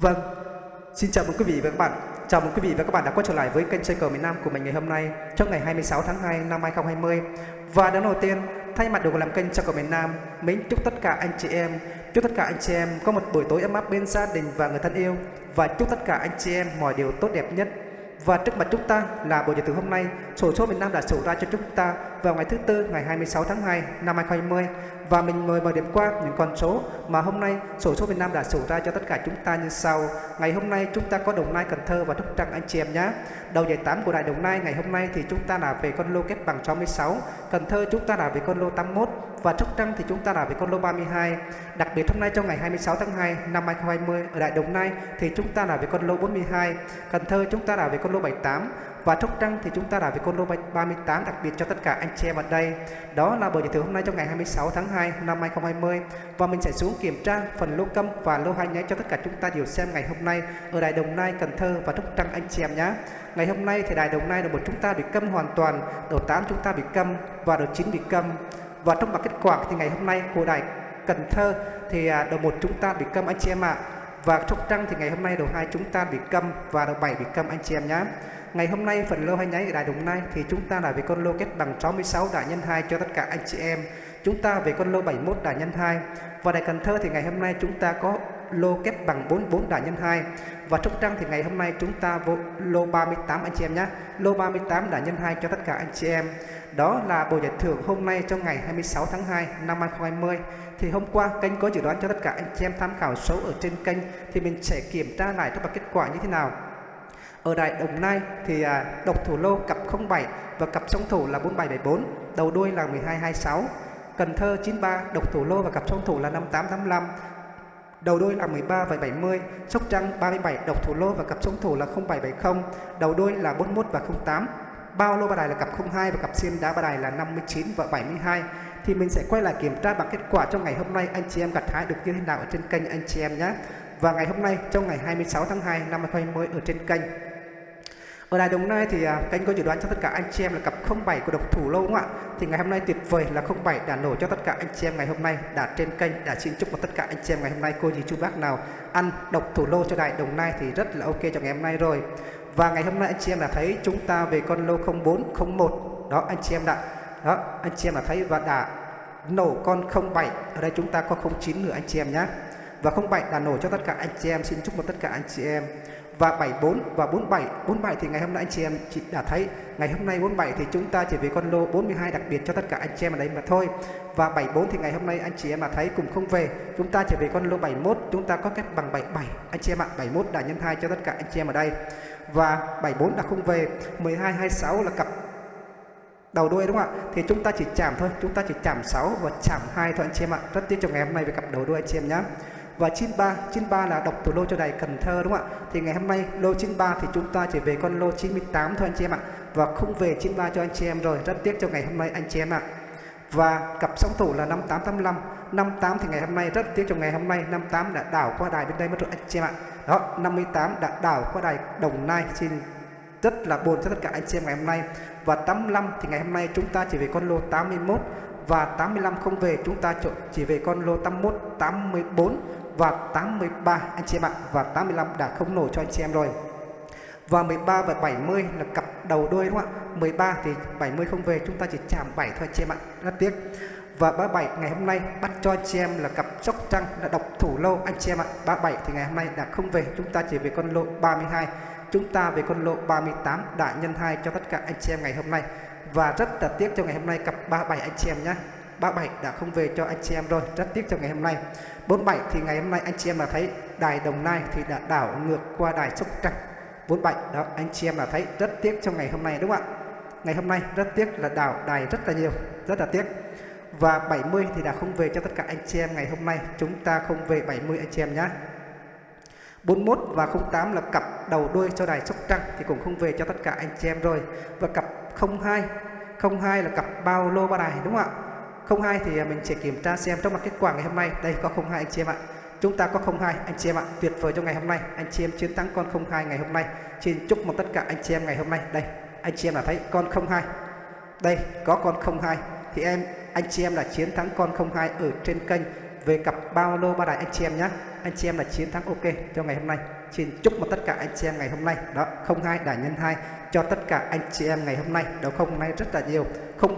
Vâng, xin chào mừng quý vị và các bạn. Chào mừng quý vị và các bạn đã quay trở lại với kênh chơi cờ miền Nam của mình ngày hôm nay trong ngày 26 tháng 2 năm 2020. Và đến đầu tiên, thay mặt đội làm kênh chơi cờ miền Nam, mình chúc tất cả anh chị em, chúc tất cả anh chị em có một buổi tối ấm áp bên gia đình và người thân yêu và chúc tất cả anh chị em mọi điều tốt đẹp nhất. Và trước mặt chúng ta là buổi giải từ hôm nay, sổ số miền Nam đã sổ ra cho chúng ta vào ngày thứ tư ngày 26 tháng 2 năm 2020 và mình mời vào điểm qua những con số mà hôm nay sổ số Việt Nam đã sổ ra cho tất cả chúng ta như sau. Ngày hôm nay chúng ta có Đồng Nai, Cần Thơ và Sóc Trăng anh chị em nhé. Đầu giải 8 của Đại Đồng Nai ngày hôm nay thì chúng ta là về con lô kép bằng 66, Cần Thơ chúng ta là về con lô 81 và Sóc Trăng thì chúng ta là về con lô 32. Đặc biệt hôm nay trong ngày 26 tháng 2 năm 2020 ở Đại Đồng Nai thì chúng ta là về con lô 42, Cần Thơ chúng ta là về con lô 78 và Sóc Trăng thì chúng ta đã về con lô 38 đặc biệt cho tất cả anh chị em ở đây. Đó là buổi giới thiệu hôm nay trong ngày 26 tháng 2 năm 2020 và mình sẽ xuống kiểm tra phần lô câm và lô hai nháy cho tất cả chúng ta đều xem ngày hôm nay ở Đài Đồng Nai, Cần Thơ và Sóc Trăng anh chị em nhé. Ngày hôm nay thì Đài Đồng Nai đầu một chúng ta bị câm hoàn toàn, đầu 8 chúng ta bị câm và đầu 9 bị câm. Và trong bảng kết quả thì ngày hôm nay của Đài Cần Thơ thì à, đầu một chúng ta bị câm anh chị em ạ. À. Và Sóc Trăng thì ngày hôm nay đầu hai chúng ta bị câm và đầu 7 bị câm anh chị em nhé. Ngày hôm nay, phần lô hay nháy ở đại Đồng Nai thì chúng ta là về con lô kết bằng 66 đại nhân 2 cho tất cả anh chị em. Chúng ta về con lô 71 đại nhân 2. Và đại Cần Thơ thì ngày hôm nay chúng ta có lô kép bằng 44 đại nhân 2. Và Sóc Trăng thì ngày hôm nay chúng ta vô lô 38 anh chị em nhé. Lô 38 đại nhân 2 cho tất cả anh chị em. Đó là bộ giải thưởng hôm nay trong ngày 26 tháng 2 năm 2020. Thì hôm qua, kênh có dự đoán cho tất cả anh chị em tham khảo số ở trên kênh thì mình sẽ kiểm tra lại các kết quả như thế nào. Ở Đại Đồng Nai thì à, độc thủ lô cặp 07 và cặp song thủ là 4774, đầu đuôi là 1226. Cần Thơ 93, độc thủ lô và cặp song thủ là 5885. Đầu đuôi là 13 và 70, Sóc Trăng 37, độc thủ lô và cặp song thủ là 0770, đầu đuôi là 41 và 08. Bao lô ba đài là cặp 02 và cặp xiên đá ba đài là 59 và 72 thì mình sẽ quay lại kiểm tra bằng kết quả trong ngày hôm nay anh chị em gặt hái được như thế nào ở trên kênh anh chị em nhé. Và ngày hôm nay trong ngày 26 tháng 2 năm 2020 ở trên kênh ở Đài Đồng Nai thì à, kênh có dự đoán cho tất cả anh chị em là cặp 07 của độc thủ lâu không ạ? Thì ngày hôm nay tuyệt vời là 07 đã nổ cho tất cả anh chị em ngày hôm nay, đã trên kênh, đã xin chúc tất cả anh chị em ngày hôm nay cô dì chú bác nào ăn độc thủ lô cho Đài Đồng Nai thì rất là ok cho ngày hôm nay rồi. Và ngày hôm nay anh chị em đã thấy chúng ta về con lô 0401 đó, anh chị em đã, đó, anh chị em đã thấy và đã nổ con 07 ở đây chúng ta có 09 nữa anh chị em nhé và 07 đã nổ cho tất cả anh chị em xin chúc một tất cả anh chị em và 74 và 47 47 thì ngày hôm nay anh chị em chị đã thấy. Ngày hôm nay 47 thì chúng ta chỉ về con lô 42 đặc biệt cho tất cả anh chị em ở đây mà thôi. Và 74 thì ngày hôm nay anh chị em mà thấy cùng không về. Chúng ta chỉ về con lô 71 chúng ta có kết bằng 77 anh chị em ạ 71 đã nhân 2 cho tất cả anh chị em ở đây. Và 74 đã không về. 12 26 là cặp đầu đuôi đúng không ạ? Thì chúng ta chỉ chạm thôi. Chúng ta chỉ chạm 6 và chạm 2 thôi anh chị em ạ. Rất tiếc cho ngày hôm nay về cặp đầu đuôi anh chị em nhé và 93 93 là độc thủ lô cho đài Cần Thơ, đúng không ạ? Thì ngày hôm nay, lô 93 thì chúng ta chỉ về con lô 98 thôi anh chị em ạ. Và không về 93 cho anh chị em rồi. Rất tiếc cho ngày hôm nay anh chị em ạ. Và cặp song thủ là 5885 58 thì ngày hôm nay, rất tiếc cho ngày hôm nay 58 đã đảo qua đài bên đây mất rồi anh chị em ạ. Đó 58 đã đảo qua đài Đồng Nai. Xin rất là buồn cho tất cả anh chị em ngày hôm nay. Và 85 thì ngày hôm nay chúng ta chỉ về con lô 81 và 85 không về, chúng ta chỉ về con lô 81 84 và 83 anh chị em ạ, và 85 đã không nổ cho anh chị em rồi. Và 13 và 70 là cặp đầu đuôi đúng không ạ? 13 thì 70 không về, chúng ta chỉ chạm 7 thôi anh chị em ạ, rất tiếc. Và 37 ngày hôm nay bắt cho anh chị em là cặp sóc trăng là độc thủ lâu anh chị em ạ. 37 thì ngày hôm nay đã không về, chúng ta chỉ về con lộ 32 chúng ta về con lộ 38 đã nhân 2 cho tất cả anh chị em ngày hôm nay. Và rất là tiếc cho ngày hôm nay cặp 37 anh chị em nhé 37 đã không về cho anh chị em rồi. Rất tiếc cho ngày hôm nay. 47 thì ngày hôm nay anh chị em là thấy đài Đồng Nai thì đã đảo ngược qua đài Sóc Trăng. 47 đó, anh chị em là thấy. Rất tiếc trong ngày hôm nay đúng không ạ? Ngày hôm nay rất tiếc là đảo đài rất là nhiều. Rất là tiếc. Và 70 thì đã không về cho tất cả anh chị em ngày hôm nay. Chúng ta không về 70 anh chị em nhé. 41 và 08 là cặp đầu đuôi cho đài Sóc Trăng thì cũng không về cho tất cả anh chị em rồi. Và cặp 02 02 là cặp bao lô ba đài đúng không ạ? 02 thì à, mình sẽ kiểm tra xem trong mặt kết quả ngày hôm nay. Đây, có 02 anh chị em ạ. Chúng ta có 02 anh chị em ạ. Tuyệt vời cho ngày hôm nay. Anh chị em chiến thắng con 02 ngày hôm nay. Xin chúc mừng tất cả anh chị em ngày hôm nay. Đây, anh chị em đã thấy con 02 đây, có con 02 thì em, anh chị em là chiến thắng con 02 ở trên kênh về cặp bao lô ba đài anh chị em nhé. Anh chị em là chiến thắng, ok, cho ngày hôm nay xin chúc một tất cả anh chị em ngày hôm nay. Đó, không hai đại nhân hai, cho tất cả anh chị em ngày hôm nay. Đó, không nay rất là nhiều.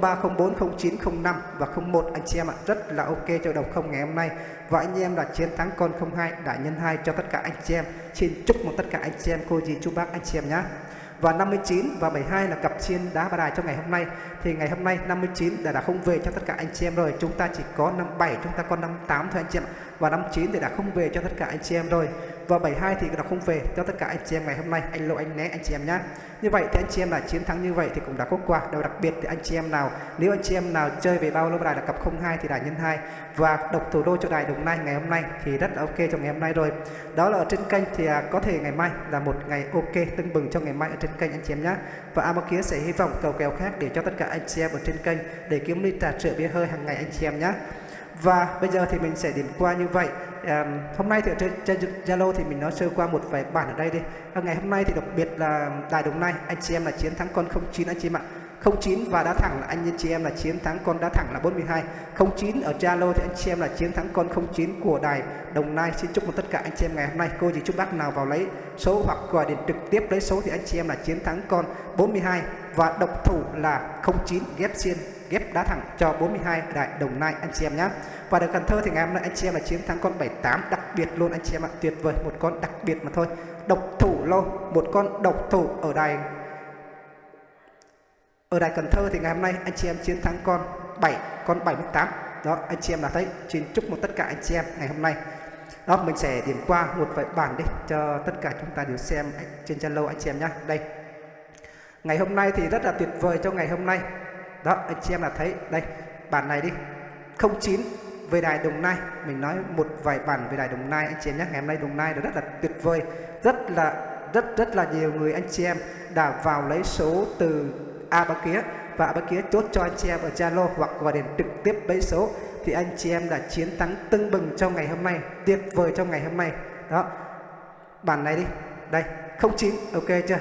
03 04 09 05 và 01 anh chị em ạ, rất là ok cho đầu không ngày hôm nay. Và anh em đã chiến thắng con 02 đại nhân 2 cho tất cả anh chị em. Xin chúc một tất cả anh chị em, cô dì, chú bác, anh chị em nhé và 59 và 72 là cặp chiên đá ba đài cho ngày hôm nay. Thì ngày hôm nay 59 đã đã không về cho tất cả anh chị em rồi. Chúng ta chỉ có 57 chúng ta còn 58 thôi anh chị em và 59 thì đã không về cho tất cả anh chị em rồi và 72 thì đã không về. Cho tất cả anh chị em ngày hôm nay, anh lộ anh né, anh chị em nhé như vậy thì anh chị em là chiến thắng như vậy thì cũng đã có quà điều đặc biệt. Thì anh chị em nào, nếu anh chị em nào chơi về bao lô đài là cặp 02 thì đài nhân 2 và độc thủ đô cho đài đồng nai ngày hôm nay thì rất là ok cho ngày hôm nay rồi. Đó là ở trên kênh thì à, có thể ngày mai là một ngày ok, tưng bừng cho ngày mai ở trên kênh anh chị em nhé và Amo kia sẽ hy vọng cầu kèo khác để cho tất cả anh chị em ở trên kênh để kiếm ly trà sữa bia hơi hàng ngày anh chị em nhé và bây giờ thì mình sẽ điểm qua như vậy. À, hôm nay thì ở trên Zalo thì mình nói sơ qua một vài bản ở đây đi. À, ngày hôm nay thì đặc biệt là Đài Đồng Nai anh chị em là chiến thắng con 09 anh chị em ạ. 09 và đá thẳng là anh chị em là chiến thắng con đá thẳng là 42 09 ở Zalo thì anh chị em là chiến thắng con 09 của đài Đồng Nai. Xin chúc mừng tất cả anh chị em ngày hôm nay. Cô chỉ chúc bác nào vào lấy số hoặc gọi điện trực tiếp lấy số thì anh chị em là chiến thắng con 42 và độc thủ là 09 ghép xiên ghép đá thẳng cho 42 đại Đồng Nai anh chị em nhé và được Cần Thơ thì ngày hôm nay anh chị em là chiến thắng con 78 đặc biệt luôn anh chị em ạ, tuyệt vời, một con đặc biệt mà thôi. Độc thủ lô một con độc thủ ở đài ở đài Cần Thơ thì ngày hôm nay anh chị em chiến thắng con 7 con 78 đó, anh chị em là thấy, xin chúc một tất cả anh chị em ngày hôm nay. Đó, mình sẽ điểm qua một vài bản đi, cho tất cả chúng ta đều xem trên Zalo anh chị em nhé đây. Ngày hôm nay thì rất là tuyệt vời cho ngày hôm nay đó, anh chị em là thấy. Đây, bản này đi. 09 về đài Đồng Nai. Mình nói một vài bản về đài Đồng Nai, anh chị em nhé. Ngày hôm nay Đồng Nai rất là tuyệt vời. Rất là, rất rất là nhiều người anh chị em đã vào lấy số từ A ba kia. Và A ba kia chốt cho anh chị em ở Zalo hoặc gọi điện trực tiếp lấy số. Thì anh chị em đã chiến thắng tưng bừng trong ngày hôm nay, tuyệt vời trong ngày hôm nay. Đó, bản này đi. Đây 09 ok chưa?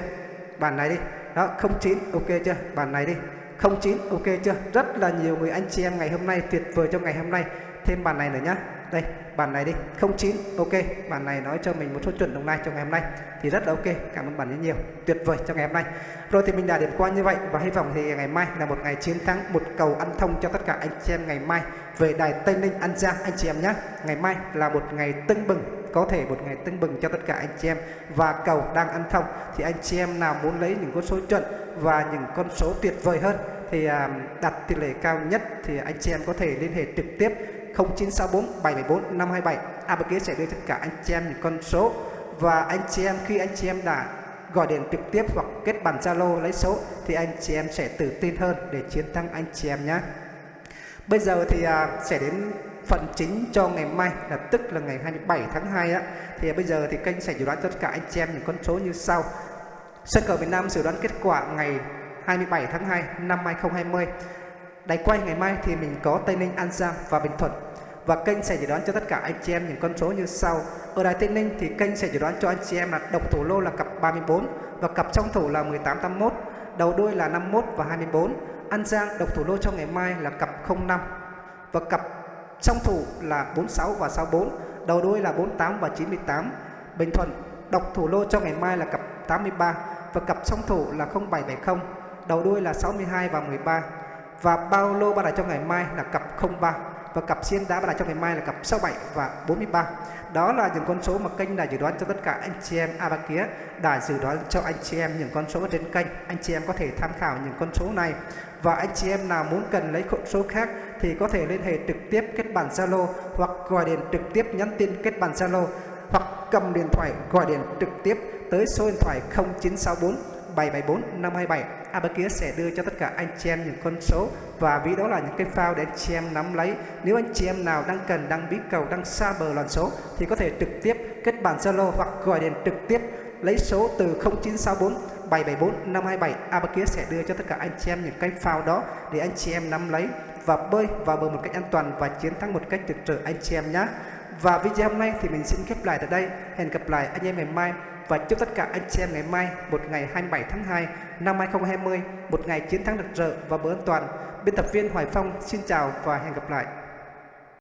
Bản này đi. Đó 09 ok chưa? Bản này đi. 09 ok chưa? Rất là nhiều người anh chị em ngày hôm nay tuyệt vời trong ngày hôm nay thêm bàn này nữa nhá. Đây, bàn này đi 09 ok. Bàn này nói cho mình một số chuẩn đồng nai trong ngày hôm nay, thì rất là ok. Cảm ơn bạn rất nhiều, tuyệt vời trong ngày hôm nay. Rồi thì mình đã điểm qua như vậy, và hy vọng thì ngày mai là một ngày chiến thắng, một cầu ăn thông cho tất cả anh chị em ngày mai về đài Tây Ninh, An Giang, anh chị em nhé ngày mai là một ngày tưng bừng, có thể một ngày tưng bừng cho tất cả anh chị em. Và cầu đang ăn thông, thì anh chị em nào muốn lấy những con số chuẩn và những con số tuyệt vời hơn, thì à, đặt tỷ lệ cao nhất, thì anh chị em có thể liên hệ trực tiếp 0964 774 527 ABK sẽ đưa tất cả anh chị em những con số và anh chị em khi anh chị em đã gọi điện trực tiếp hoặc kết bạn Zalo lấy số thì anh chị em sẽ tự tin hơn để chiến thắng anh chị em nhé. Bây giờ thì à, sẽ đến phần chính cho ngày mai là tức là ngày 27 tháng 2 á thì bây giờ thì kênh sẽ dự đoán tất cả anh chị em những con số như sau. Sân cờ Việt Nam dự đoán kết quả ngày 27 tháng 2 năm 2020. Đài quay ngày mai thì mình có Tây Ninh, An Giang và Bình Thuận. Và kênh sẽ dự đoán cho tất cả anh chị em những con số như sau. Ở Đài Tây Ninh thì kênh sẽ dự đoán cho anh chị em là độc thủ lô là cặp 34 và cặp trong thủ là 1881, đầu đuôi là 51 và 24. An Giang độc thủ lô cho ngày mai là cặp 05 và cặp trong thủ là 46 và 64, đầu đuôi là 48 và 98. Bình Thuận độc thủ lô cho ngày mai là cặp 83 và cặp song thủ là 0770 đầu đuôi là 62 và 13 và bao lô ba đài cho ngày mai là cặp 03 và cặp xiên đá ba đài cho ngày mai là cặp 67 và 43 đó là những con số mà kênh đã dự đoán cho tất cả anh chị em a kia đã dự đoán cho anh chị em những con số trên kênh. Anh chị em có thể tham khảo những con số này. Và anh chị em nào muốn cần lấy con số khác thì có thể liên hệ trực tiếp kết bạn Zalo hoặc gọi điện trực tiếp nhắn tin kết bạn Zalo hoặc cầm điện thoại gọi điện trực tiếp tới số điện thoại 0964 774 527 Abacus sẽ đưa cho tất cả anh chị em những con số. Và ví đó là những cái phao để anh chị em nắm lấy. Nếu anh chị em nào đang cần, đang bí cầu, đang xa bờ loạn số, thì có thể trực tiếp kết bạn Zalo hoặc gọi điện trực tiếp lấy số từ 0964 774 527 Abacus sẽ đưa cho tất cả anh chị em những cái phao đó để anh chị em nắm lấy và bơi vào bờ một cách an toàn và chiến thắng một cách trực trở anh chị em nhé và video hôm nay thì mình xin khép lại tại đây. Hẹn gặp lại anh em ngày mai và chúc tất cả anh chị em ngày mai một ngày 27 tháng 2 năm 2020 một ngày chiến thắng rực rỡ và bữa an toàn. Biên tập viên Hoài Phong xin chào và hẹn gặp lại.